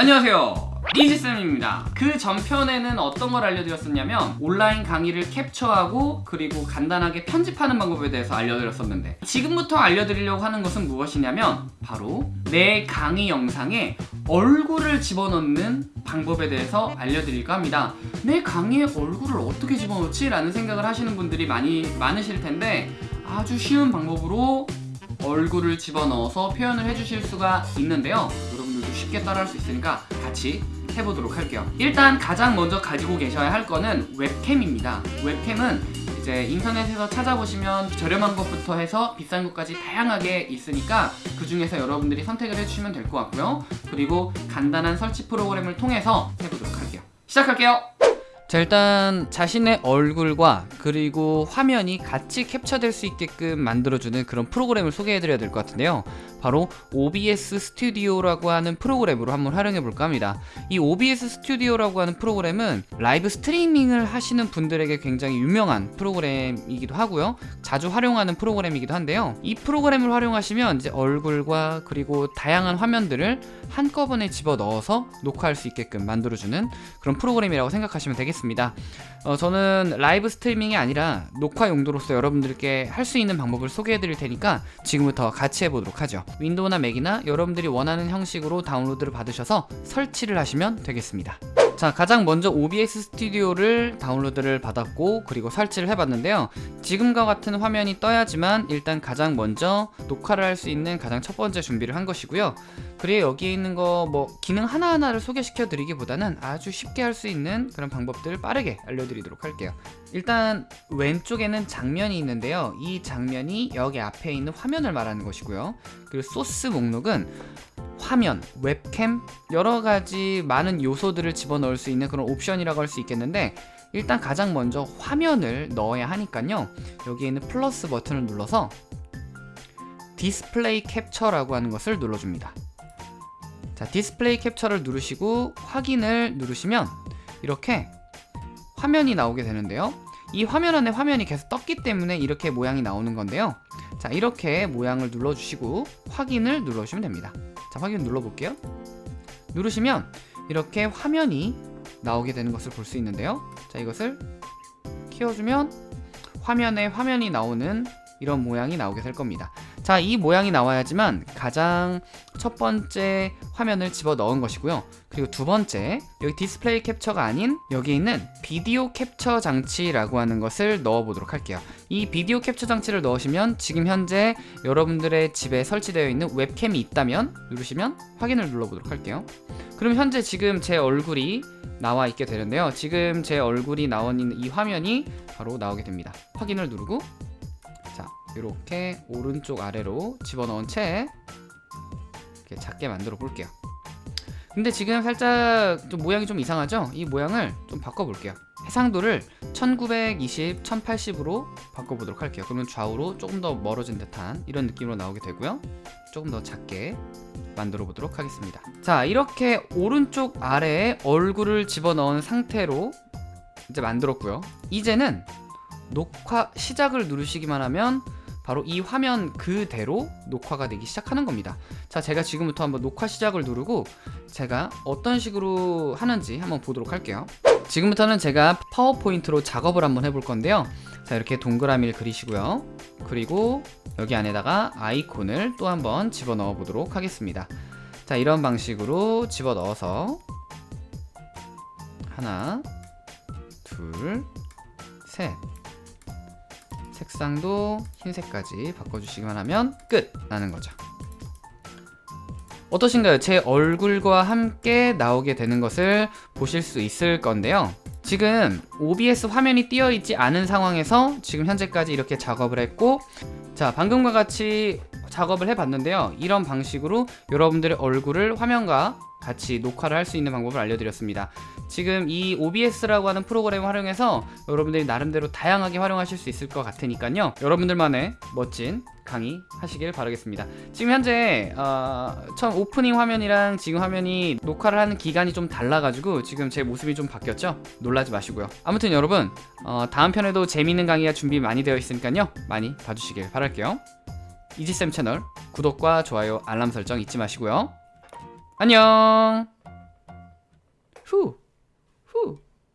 안녕하세요. 이지쌤입니다. 그 전편에는 어떤 걸 알려드렸었냐면 온라인 강의를 캡처하고 그리고 간단하게 편집하는 방법에 대해서 알려드렸었는데 지금부터 알려드리려고 하는 것은 무엇이냐면 바로 내 강의 영상에 얼굴을 집어넣는 방법에 대해서 알려드릴까 합니다. 내 강의에 얼굴을 어떻게 집어넣지? 라는 생각을 하시는 분들이 많이 많으실 텐데 아주 쉬운 방법으로 얼굴을 집어넣어서 표현을 해주실 수가 있는데요 쉽게 따라할 수 있으니까 같이 해보도록 할게요. 일단 가장 먼저 가지고 계셔야 할 거는 웹캠입니다. 웹캠은 이제 인터넷에서 찾아보시면 저렴한 것부터 해서 비싼 것까지 다양하게 있으니까 그 중에서 여러분들이 선택을 해주시면 될 것 같고요. 그리고 간단한 설치 프로그램을 통해서 해보도록 할게요. 시작할게요. 자 일단 자신의 얼굴과 그리고 화면이 같이 캡처될 수 있게끔 만들어주는 그런 프로그램을 소개해드려야 될 것 같은데요 바로 OBS 스튜디오라고 하는 프로그램으로 한번 활용해 볼까 합니다. 이 OBS 스튜디오라고 하는 프로그램은 라이브 스트리밍을 하시는 분들에게 굉장히 유명한 프로그램이기도 하고요. 자주 활용하는 프로그램이기도 한데요. 이 프로그램을 활용하시면 이제 얼굴과 그리고 다양한 화면들을 한꺼번에 집어넣어서 녹화할 수 있게끔 만들어주는 그런 프로그램이라고 생각하시면 되겠습니다. 어, 저는 라이브 스트리밍이 아니라 녹화 용도로서 여러분들께 할 수 있는 방법을 소개해 드릴 테니까 지금부터 같이 해보도록 하죠 윈도우나 맥이나 여러분들이 원하는 형식으로 다운로드를 받으셔서 설치를 하시면 되겠습니다 자 가장 먼저 OBS 스튜디오를 다운로드를 받았고 그리고 설치를 해봤는데요. 지금과 같은 화면이 떠야지만 일단 가장 먼저 녹화를 할 수 있는 가장 첫 번째 준비를 한 것이고요. 그리고 여기에 있는 거 뭐 기능 하나하나를 소개시켜 드리기보다는 아주 쉽게 할 수 있는 그런 방법들을 빠르게 알려드리도록 할게요. 일단 왼쪽에는 장면이 있는데요. 이 장면이 여기 앞에 있는 화면을 말하는 것이고요. 그리고 소스 목록은 화면, 웹캠 여러 가지 많은 요소들을 집어넣을 수 있는 그런 옵션이라고 할 수 있겠는데 일단 가장 먼저 화면을 넣어야 하니까요. 여기에 있는 플러스 버튼을 눌러서 디스플레이 캡처라고 하는 것을 눌러줍니다. 자 디스플레이 캡처를 누르시고 확인을 누르시면 이렇게 화면이 나오게 되는데요 이 화면 안에 화면이 계속 떴기 때문에 이렇게 모양이 나오는 건데요. 자 이렇게 모양을 눌러주시고 확인을 눌러주시면 됩니다. 자 확인 눌러볼게요. 누르시면 이렇게 화면이 나오게 되는 것을 볼 수 있는데요. 자 이것을 키워주면 화면에 화면이 나오는 이런 모양이 나오게 될 겁니다 자 이 모양이 나와야지만 가장 첫 번째 화면을 집어 넣은 것이고요. 그리고 두 번째 여기 디스플레이 캡처가 아닌 여기 있는 비디오 캡처 장치라고 하는 것을 넣어 보도록 할게요. 이 비디오 캡처 장치를 넣으시면 지금 현재 여러분들의 집에 설치되어 있는 웹캠이 있다면 누르시면 확인을 눌러보도록 할게요. 그럼 현재 지금 제 얼굴이 나와 있게 되는데요. 지금 제 얼굴이 있는 이 화면이 바로 나오게 됩니다. 확인을 누르고 자 이렇게 오른쪽 아래로 집어넣은 채 이렇게 작게 만들어 볼게요. 근데 지금 살짝 좀 모양이 좀 이상하죠? 이 모양을 좀 바꿔볼게요. 해상도를 1920, 1080으로 바꿔보도록 할게요. 그러면 좌우로 조금 더 멀어진 듯한 이런 느낌으로 나오게 되고요. 조금 더 작게 만들어 보도록 하겠습니다. 자 이렇게 오른쪽 아래에 얼굴을 집어넣은 상태로 이제 만들었고요. 이제는 녹화 시작을 누르시기만 하면 바로 이 화면 그대로 녹화가 되기 시작하는 겁니다. 자 제가 지금부터 한번 녹화 시작을 누르고 제가 어떤 식으로 하는지 한번 보도록 할게요. 지금부터는 제가 파워포인트로 작업을 한번 해볼 건데요. 자 이렇게 동그라미를 그리시고요. 그리고 여기 안에다가 아이콘을 또 한번 집어넣어 보도록 하겠습니다. 자 이런 방식으로 집어넣어서 하나 둘셋 색상도 흰색까지 바꿔주시기만 하면 끝! 나는 거죠 어떠신가요? 제 얼굴과 함께 나오게 되는 것을 보실 수 있을 건데요 지금 OBS 화면이 띄어 있지 않은 상황에서 지금 현재까지 이렇게 작업을 했고 자 방금과 같이 작업을 해봤는데요 이런 방식으로 여러분들의 얼굴을 화면과 같이 녹화를 할 수 있는 방법을 알려드렸습니다 지금 이 OBS라고 하는 프로그램을 활용해서 여러분들이 나름대로 다양하게 활용하실 수 있을 것 같으니까요. 여러분들만의 멋진 강의 하시길 바라겠습니다. 지금 현재 어, 처음 오프닝 화면이랑 지금 화면이 녹화를 하는 기간이 좀 달라가지고 지금 제 모습이 좀 바뀌었죠? 놀라지 마시고요. 아무튼 여러분 어, 다음 편에도 재미있는 강의가 준비 많이 되어 있으니까요. 많이 봐주시길 바랄게요. 이지쌤 채널 구독과 좋아요 알람 설정 잊지 마시고요. 안녕! 후